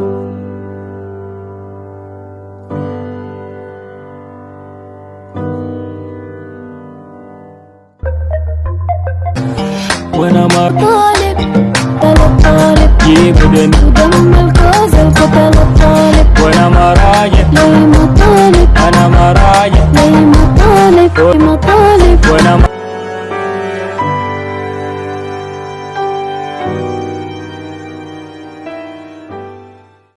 When I'm a Talib, Talib, Talib Keep it in. Udam al-Qazal Ko Talib, Talib When I'm a Rajah Layma Talib When I'm a Rajah Layma Talib Layma